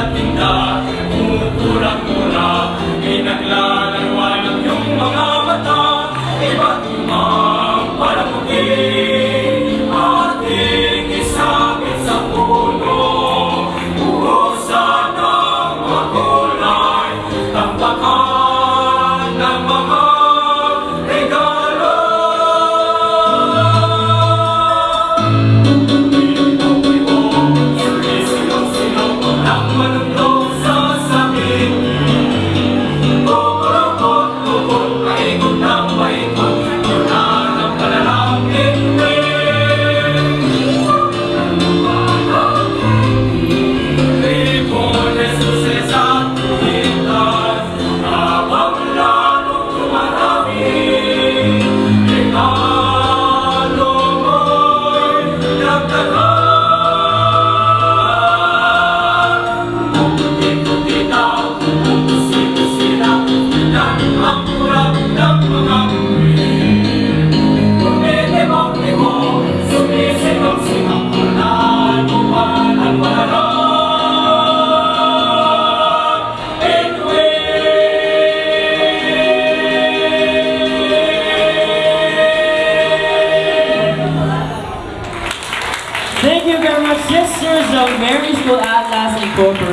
natin na kulturang mula pinaglaan. British will outlast a.